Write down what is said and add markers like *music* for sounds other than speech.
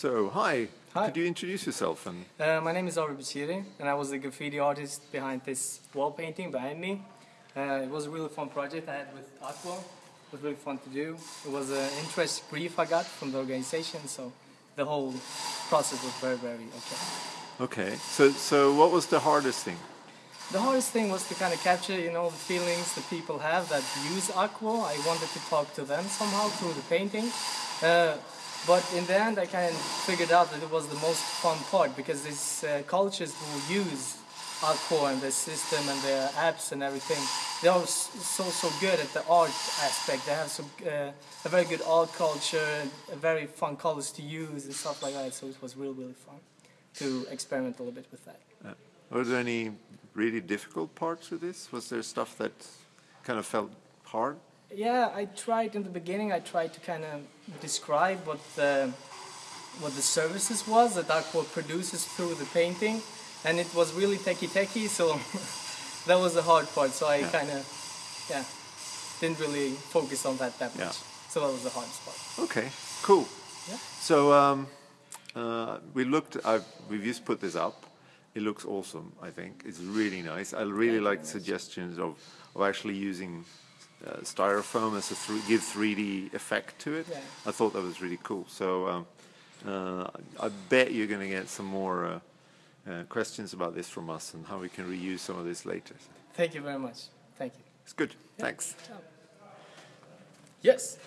So, hi. Hi. Could you introduce yourself? And Uh, my name is Ari Bachiri, and I was the graffiti artist behind this wall painting behind me. Uh, it was a really fun project I had with Aqua. It was really fun to do. It was an interest brief I got from the organization, so the whole process was very, very okay. okay, so so what was the hardest thing? The hardest thing was to kind of capture, you know, the feelings the people have that use Aqua. I wanted to talk to them somehow through the painting. Uh, but in the end, I kind of figured out that it was the most fun part because these uh, cultures who use Aqua and the system and their apps and everything, they are so so good at the art aspect. They have so uh, a very good art culture, very fun colors to use and stuff like that. So it was really really fun to experiment a little bit with that. Uh, were there any really difficult parts with this? Was there stuff that kind of felt hard? Yeah, I tried in the beginning. I tried to kind of describe what the what the services was that Aqua produces through the painting, and it was really techie techie. So *laughs* that was the hard part. So I Yeah. kind of yeah didn't really focus on that that much. Yeah. So that was the hard part. Okay, cool. Yeah. So um, uh, we looked. I've, we've just put this up. It looks awesome. I think it's really nice. I really like suggestions of of actually using uh, styrofoam as a thr give 3D effect to it. Yeah. I thought that was really cool. So um, uh, I bet you're going to get some more uh, uh, questions about this from us and how we can reuse some of this later. Thank you very much. Thank you. It's good. Thanks. Yes.